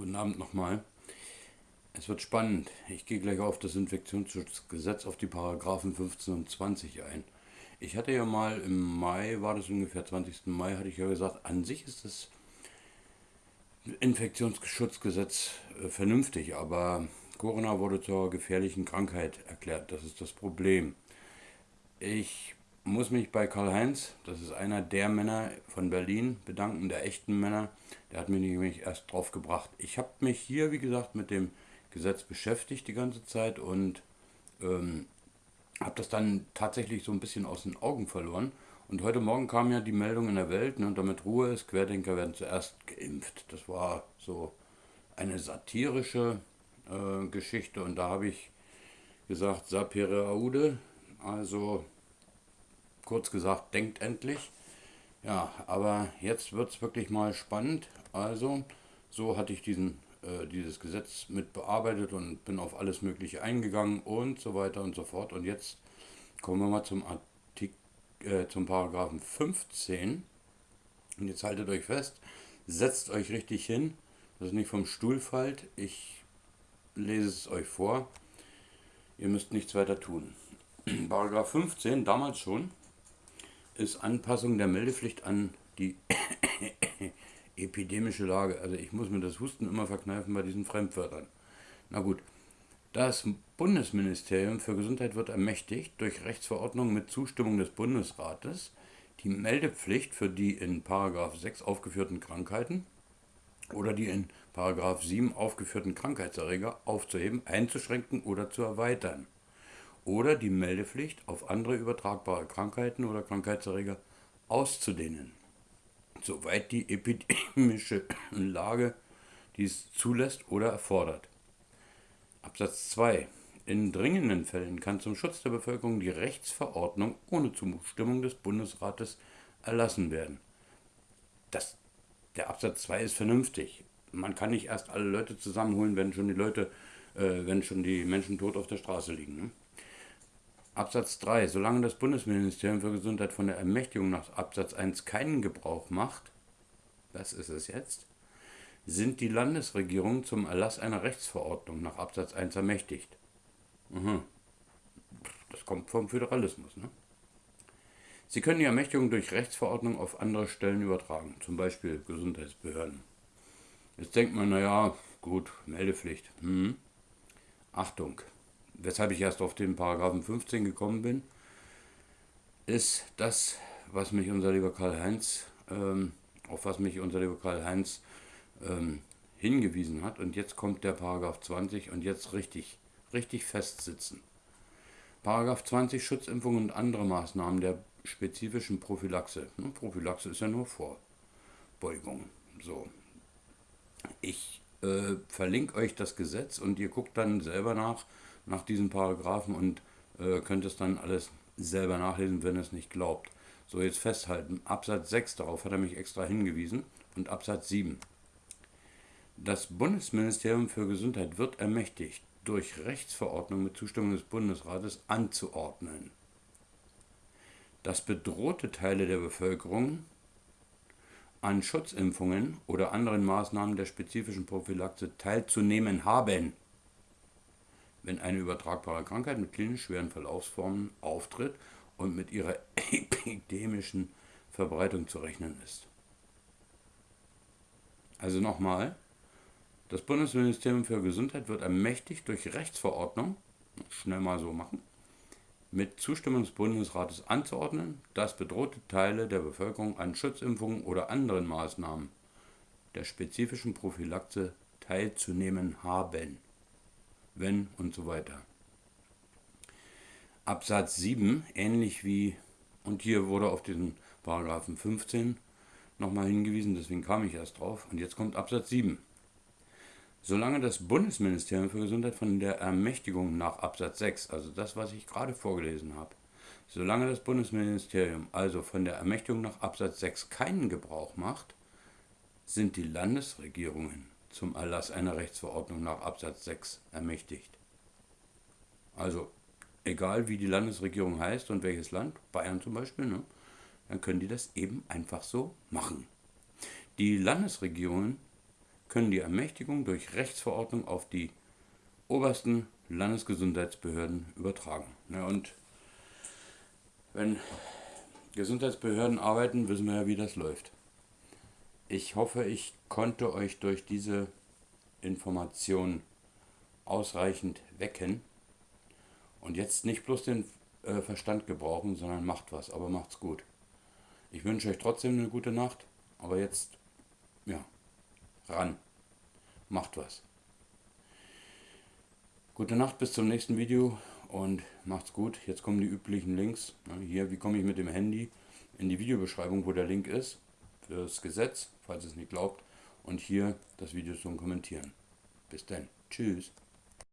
Guten Abend nochmal. Es wird spannend. Ich gehe gleich auf das Infektionsschutzgesetz, auf die Paragraphen 15 und 20 ein. Ich hatte ja mal im Mai, war das ungefähr 20. Mai, hatte ich ja gesagt, an sich ist das Infektionsschutzgesetz äh, vernünftig, aber Corona wurde zur gefährlichen Krankheit erklärt. Das ist das Problem. Ich muss mich bei Karl-Heinz, das ist einer der Männer von Berlin, bedanken, der echten Männer. Der hat mich nämlich erst drauf gebracht. Ich habe mich hier, wie gesagt, mit dem Gesetz beschäftigt die ganze Zeit und ähm, habe das dann tatsächlich so ein bisschen aus den Augen verloren. Und heute Morgen kam ja die Meldung in der Welt, ne, damit Ruhe ist, Querdenker werden zuerst geimpft. Das war so eine satirische äh, Geschichte und da habe ich gesagt, Sapere Aude, also kurz gesagt, denkt endlich. Ja, aber jetzt wird es wirklich mal spannend. Also, so hatte ich diesen, äh, dieses Gesetz mit bearbeitet und bin auf alles Mögliche eingegangen und so weiter und so fort. Und jetzt kommen wir mal zum Artikel, äh, zum Paragraphen 15. Und jetzt haltet euch fest, setzt euch richtig hin, dass es nicht vom Stuhl fällt. Ich lese es euch vor. Ihr müsst nichts weiter tun. Paragraph 15, damals schon, ist Anpassung der Meldepflicht an die epidemische Lage. Also ich muss mir das Husten immer verkneifen bei diesen Fremdwörtern. Na gut. Das Bundesministerium für Gesundheit wird ermächtigt, durch Rechtsverordnung mit Zustimmung des Bundesrates die Meldepflicht für die in 6 aufgeführten Krankheiten oder die in 7 aufgeführten Krankheitserreger aufzuheben, einzuschränken oder zu erweitern oder die Meldepflicht auf andere übertragbare Krankheiten oder Krankheitserreger auszudehnen, soweit die epidemische Lage dies zulässt oder erfordert. Absatz 2. In dringenden Fällen kann zum Schutz der Bevölkerung die Rechtsverordnung ohne Zustimmung des Bundesrates erlassen werden. Das, der Absatz 2 ist vernünftig. Man kann nicht erst alle Leute zusammenholen, wenn schon die Leute, äh, wenn schon die Menschen tot auf der Straße liegen. Ne? Absatz 3. Solange das Bundesministerium für Gesundheit von der Ermächtigung nach Absatz 1 keinen Gebrauch macht, das ist es jetzt, sind die Landesregierungen zum Erlass einer Rechtsverordnung nach Absatz 1 ermächtigt. Mhm. Das kommt vom Föderalismus. Ne? Sie können die Ermächtigung durch Rechtsverordnung auf andere Stellen übertragen, zum Beispiel Gesundheitsbehörden. Jetzt denkt man, naja, gut, Meldepflicht. Hm. Achtung, weshalb ich erst auf den Paragraphen 15 gekommen bin, ist das, was mich unser lieber Karl-Heinz, ähm, auf was mich unser lieber Karl-Heinz ähm, hingewiesen hat. Und jetzt kommt der Paragraph 20 und jetzt richtig, richtig festsitzen. Paragraph 20 Schutzimpfung und andere Maßnahmen der spezifischen Prophylaxe. Ne, Prophylaxe ist ja nur Vorbeugung. So. Ich äh, verlinke euch das Gesetz und ihr guckt dann selber nach, nach diesen Paragraphen und äh, könnt es dann alles selber nachlesen, wenn ihr es nicht glaubt. So, jetzt festhalten. Absatz 6, darauf hat er mich extra hingewiesen, und Absatz 7. Das Bundesministerium für Gesundheit wird ermächtigt, durch Rechtsverordnung mit Zustimmung des Bundesrates anzuordnen, dass bedrohte Teile der Bevölkerung an Schutzimpfungen oder anderen Maßnahmen der spezifischen Prophylaxe teilzunehmen haben wenn eine übertragbare Krankheit mit klinisch schweren Verlaufsformen auftritt und mit ihrer epidemischen Verbreitung zu rechnen ist. Also nochmal, das Bundesministerium für Gesundheit wird ermächtigt durch Rechtsverordnung, schnell mal so machen, mit Zustimmung des Bundesrates anzuordnen, dass bedrohte Teile der Bevölkerung an Schutzimpfungen oder anderen Maßnahmen der spezifischen Prophylaxe teilzunehmen haben wenn und so weiter. Absatz 7, ähnlich wie, und hier wurde auf diesen Paragraphen 15 nochmal hingewiesen, deswegen kam ich erst drauf, und jetzt kommt Absatz 7. Solange das Bundesministerium für Gesundheit von der Ermächtigung nach Absatz 6, also das, was ich gerade vorgelesen habe, solange das Bundesministerium also von der Ermächtigung nach Absatz 6 keinen Gebrauch macht, sind die Landesregierungen zum Erlass einer Rechtsverordnung nach Absatz 6 ermächtigt. Also, egal wie die Landesregierung heißt und welches Land, Bayern zum Beispiel, ne, dann können die das eben einfach so machen. Die Landesregierungen können die Ermächtigung durch Rechtsverordnung auf die obersten Landesgesundheitsbehörden übertragen. Ja, und wenn Gesundheitsbehörden arbeiten, wissen wir ja, wie das läuft. Ich hoffe, ich konnte euch durch diese Information ausreichend wecken und jetzt nicht bloß den äh, Verstand gebrauchen, sondern macht was, aber macht's gut. Ich wünsche euch trotzdem eine gute Nacht, aber jetzt, ja, ran, macht was. Gute Nacht, bis zum nächsten Video und macht's gut. Jetzt kommen die üblichen Links. Hier, wie komme ich mit dem Handy in die Videobeschreibung, wo der Link ist, das Gesetz, falls es nicht glaubt. Und hier das Video zum Kommentieren. Bis dann. Tschüss.